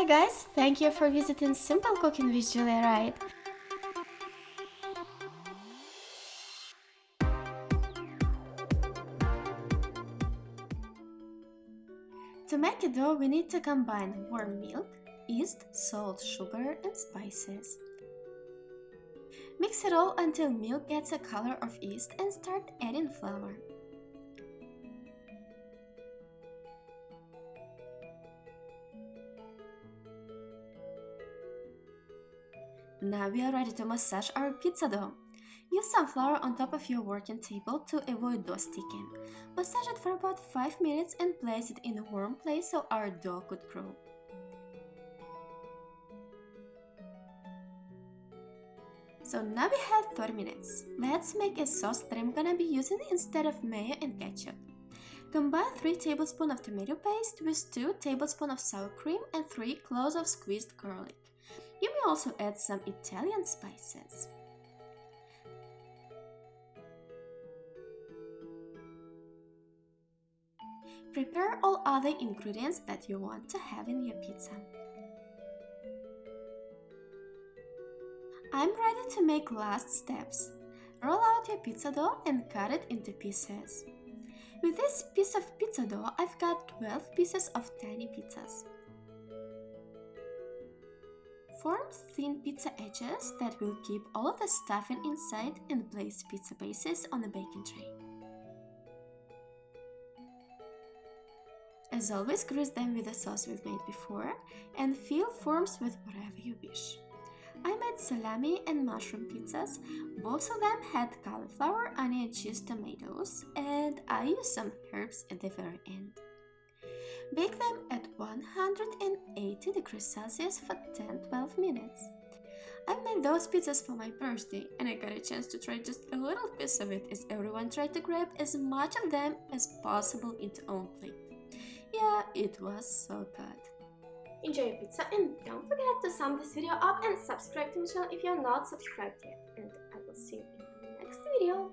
Hi guys, thank you for visiting Simple Cooking with Julia Wright. To make a dough, we need to combine warm milk, yeast, salt, sugar and spices. Mix it all until milk gets a color of yeast and start adding flour. Now we are ready to massage our pizza dough. Use some flour on top of your working table to avoid dough sticking. Massage it for about 5 minutes and place it in a warm place so our dough could grow. So now we have 30 minutes. Let's make a sauce that I'm gonna be using instead of mayo and ketchup. Combine 3 tablespoons of tomato paste with 2 tablespoons of sour cream and 3 cloves of squeezed garlic. You may also add some Italian spices. Prepare all other ingredients that you want to have in your pizza. I'm ready to make last steps. Roll out your pizza dough and cut it into pieces. With this piece of pizza dough, I've got 12 pieces of tiny pizzas. Form thin pizza edges that will keep all of the stuffing inside and place pizza bases on a baking tray. As always, grease them with the sauce we've made before and fill forms with whatever you wish. I made salami and mushroom pizzas. Both of them had cauliflower, onion, cheese, tomatoes, and I used some herbs at the very end. Bake them at 180 degrees Celsius for 10-12 minutes. I made those pizzas for my birthday and I got a chance to try just a little piece of it as everyone tried to grab as much of them as possible into own plate. Yeah, it was so good. Enjoy your pizza and don't forget to sum this video up and subscribe to my channel if you're not subscribed yet. And I will see you in the next video.